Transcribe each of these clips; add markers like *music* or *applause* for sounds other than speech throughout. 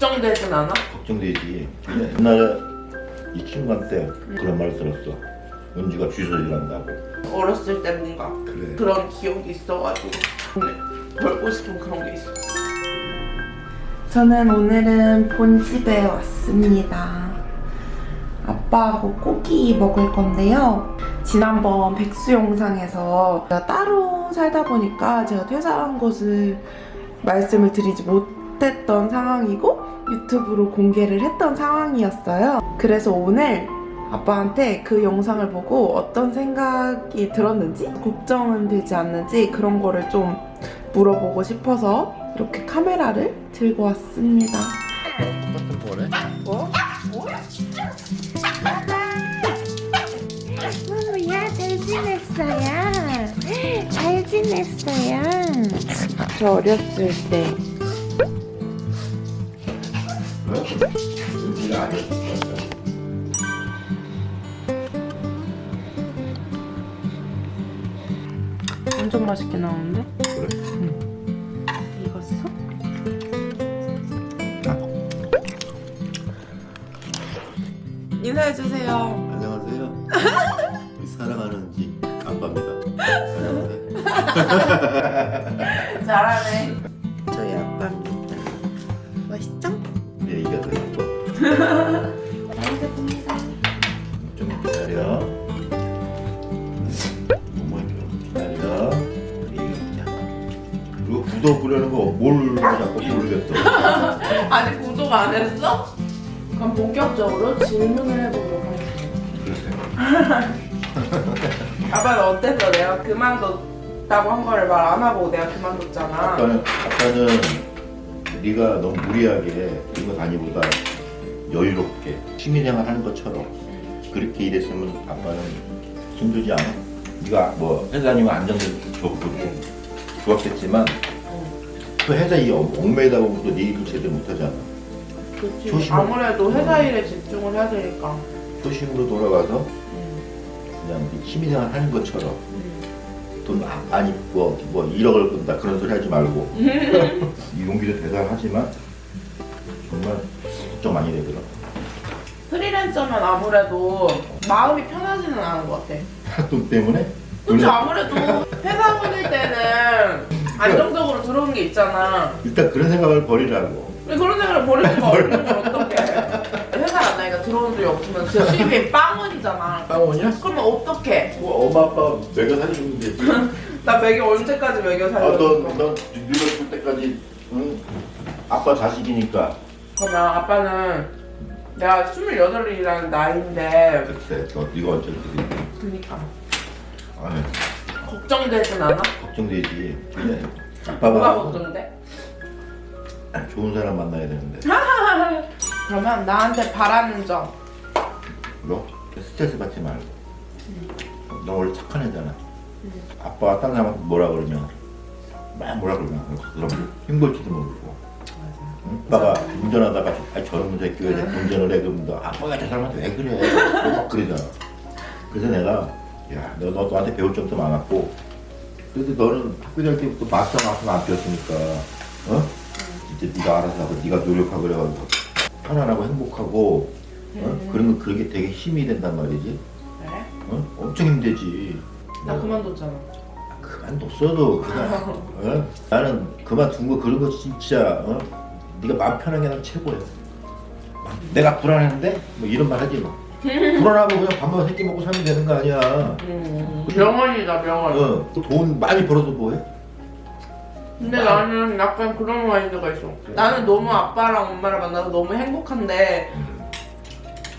걱정되진 않아? 걱정되지. 근데 옛날에 이 친구한테 그런 말 들었어. 은주가 주소 일한다고. 어렸을 때 뭔가 그래. 그런 기억이 있어가지고 벌고 싶은 그런 게 있어 저는 오늘은 본집에 왔습니다 아빠하고 고기 먹을 건데요 지난번 백수 영상에서 제가 따로 살다 보니까 제가 퇴사한 곳을 말씀을 드리지 못 했던 상황이고 유튜브로 공개를 했던 상황이었어요 그래서 오늘 아빠한테 그 영상을 보고 어떤 생각이 들었는지 걱정은 되지 않는지 그런 거를 좀 물어보고 싶어서 이렇게 카메라를 들고 왔습니다. 뭐? 마마야 잘 지냈어요? 잘 지냈어요? 저 어렸을 때 왜? 은주가 아니었어. 엄청 맛있게 나오는데? 그래. 익었어? 인사해주세요. 안녕하세요. *laughs* 우리 사랑하는 지 아빠입니다. 안녕하세요. 잘하네. 맛있습니다. 좀 기다려. 어머 좀 기다려. 얘기자. 그리고 구독 그러는 거뭘 자꾸 모르겠어. 아직 구독 안 했어? 그럼 본격적으로 질문을 해보도록 하겠습니다. 아빠는 어땠어? 내가 그만뒀다고 한 거를 말 안 하고 내가 그만뒀잖아. 아빠는 아빠는 네가 너무 무리하게 이거 다니보다 여유롭게 취미생활 하는 것처럼 그렇게 일했으면 아빠는 힘들지 않아? 네가 뭐 회사 다니면 안정돼서 좋고 좋았겠지만 그 회사 이 얽매이다 보면 또네 일을 제대로 못하잖아. 그치. 조심해. 아무래도 회사 일에 집중을 해야 되니까. 초심으로 돌아가서 음. 그냥 네 취미생활 하는 것처럼 음. 돈 많이 뭐, 뭐 1억을 끈다 그런 소리 하지 말고 *laughs* 이 용기도 대단하지만 정말 걱정 많이 되더라. 프리랜서면 아무래도 마음이 편하지는 않은 것 같아. *laughs* 돈 때문에 돈을- 아무래도 회사 다닐 때는 안정적으로 들어오는 게 있잖아. 일단 그런 생각을 버리라고. 왜 그런 생각을 *laughs* 어떡해. 회사 안 나니까 들어온 적이 없으면 진짜 수입이 빵원이잖아. 빵원이야? 그러면 어떡해. 뭐 엄마 아빠 매겨 사주면 되지. *laughs* 나 매겨 언제까지 매겨 아, 살려고 넌, 넌 늙었을 때까지 응? 아빠 자식이니까. 그러면 아빠는 내가 28이라는 나이인데 글쎄, 너 네가 언제 그랬지? 그니까 아유, 걱정되진 않아? 걱정되지. 근데 뭐가 아빠가 걱정돼? 좋은 사람 만나야 되는데. *laughs* 그러면 나한테 바라는 점너 스트레스 받지 말고. 너 원래 착한 애잖아. 아빠가 딴 사람한테 뭐라 그러면 막 뭐라 그러면 그럼 힘들지도 모르고. 응? 아빠가 운전하다가 아, 저런 새끼가 이제 운전을 해 그러면 너 아빠가 저 사람한테 왜 그래? 막 그러잖아. 그래서 내가 야, 너, 너 너한테 배울 점도 많았고 그래도 너는 학교 다닐 때부터 마스터 마스터 안 배웠으니까 어? 이제 네가 알아서 하고 네가 노력하고 그래가지고 편안하고 행복하고 어? 그런 거 그게 되게 힘이 된단 말이지 그래? 어? 엄청 힘들지 나 그만뒀잖아 그만뒀어도 그냥 어? 나는 그만둔 거 그런 거 진짜 어? 네가 마음 편하게 하면 최고야. 내가 불안했는데 뭐 이런 말 하지 마. 불안하고 그냥 밥만 세끼 먹고 살면 되는 거 아니야. 음, 명언이다 명언 어, 돈 많이 벌어도 뭐해? 근데 나는 약간 그런 마인드가 있어. 나는 너무 아빠랑 엄마를 만나서 너무 행복한데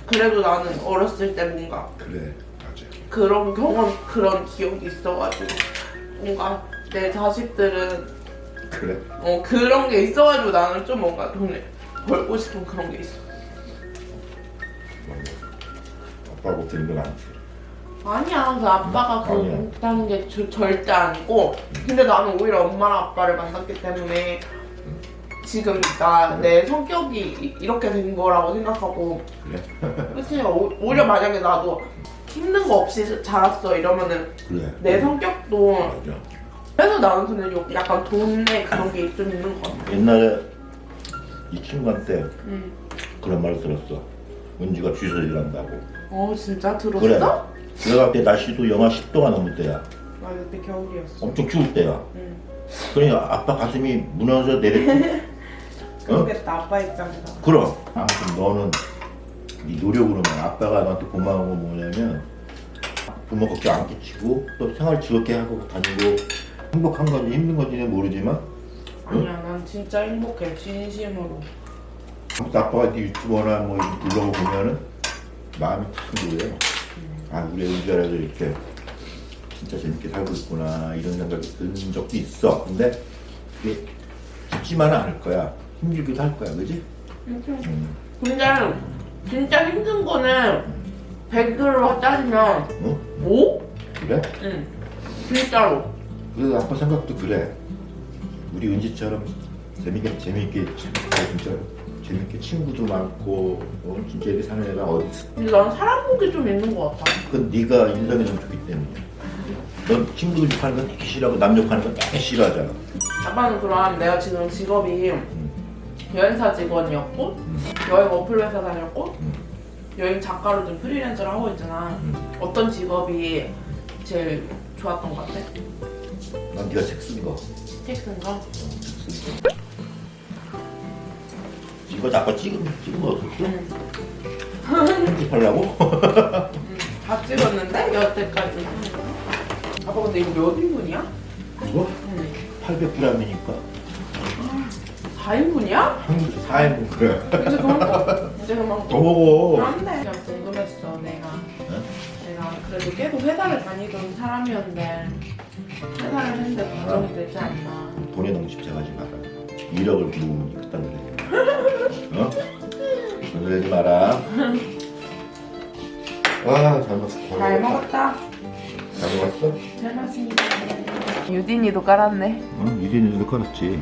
그래도 나는 어렸을 때 뭔가 그래 맞아. 그런 경험 그런 기억이 있어가지고 뭔가 내 자식들은 그래? 어 그런 게 있어가지고 나는 좀 뭔가 돈을 벌고 싶은 그런 게 있어. 들은 건 아니지 아니야 그 아빠가 음, 아니야. 그렇다는 게 저- 절대 아니고. 근데 나는 오히려 엄마랑 아빠를 만났기 때문에 지금 나 내 성격이 이- 이렇게 된 거라고 생각하고. 그래? *laughs* 그치? 오- 오히려 만약에 나도 힘든 거 없이 자랐어 이러면은 그래. 내 성격도 맞아 그래서 나는 근데 요- 약간 돈에 그런 게 좀 있는 것 같아 옛날에 이 친구한테 응. 그런 말 들었어. 은지가 주소 일한다고. 어 진짜 들었어? 그래. 내가 그때 날씨도 영하 10도가 넘을 때야. 아 그때 겨울이었어. 엄청 추울 때야. 응. 그러니까 아빠 가슴이 무너져 내렸지. 어? 그랬다 아빠 입장에서. 그럼. 아무튼 너는 네 노력으로만 아빠가 너한테 고마운 건 뭐냐면 부모 걱정 안 끼치고 또 생활 즐겁게 하고 다니고 행복한 건지 힘든 건지는 모르지만 아니야 난 진짜 행복해 진심으로. 아무튼 아빠가 네 유튜버나 뭐 이런 블로그 보면은 마음이 참 그래요. 아 우리 은주라도 이렇게 진짜 재밌게 살고 있구나 이런 생각이 드는 적도 있어. 근데 그게 쉽지만은 않을 거야. 힘들기도 할 거야, 그지? 음. 근데 진짜 힘든 거는 100으로 따지면 응? 5? 그래? 응. 진짜로. 그래서 아빠 생각도 그래. 우리 은지처럼 재밌게 재밌게 진짜 재밌게 친구도 많고 어, 진짜 이렇게 사는 애가 어디 있어? 근데 난 사람 복이 좀 있는 것 같아. 그건 네가 인성이 너무 좋기 때문에. 넌 친구들 욕하는 건 되게 싫어하고 남 욕하는 건 되게 싫어하잖아. 아빠는 그럼 내가 지금 직업이 음. 여행사 직원이었고 음. 여행 어플 회사 다녔고 음. 여행 작가로 좀 프리랜서를 하고 있잖아. 음. 어떤 직업이 제일 좋았던 것 같아? 난 네가 책 쓴 거. 텍스인가? 이거 아빠 찍은 찍은 거? 응. 편집하려고? *laughs* 응. 다 찍었는데 여태까지. 아빠 근데 이거 몇 인분이야? 이거 응. 800g이니까 4인분이야? 한 4인분 그래. 이제 그만. *laughs* 이제 그만. 더 먹어. 안돼. 그냥 궁금했어 내가. 응? 내가 그래도 계속 회사를 다니던 사람이었는데 회사를 했는데 걱정이 되지 않나. 돈에 너무 집착하지 마라. 1억을 부으니 그딴 그래. 어? 건드리지 마라. 와, 잘 먹었어. 잘 먹었다. 잘 먹었어? 잘 먹었습니다. 유딘이도 깔았네. 응, 유진이도 깔았지.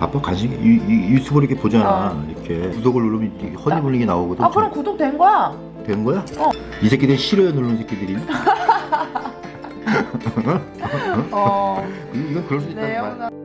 아빠 관심, 유, 유, 유튜브 이렇게 보잖아. 이렇게 구독을 누르면 허니블링이 나오거든. 아 그럼 구독 된 거야? 된 거야? 어. 이 새끼들 싫어요 누르는 새끼들이. *laughs* *laughs* 어. 이건 그럴 수 있단 네.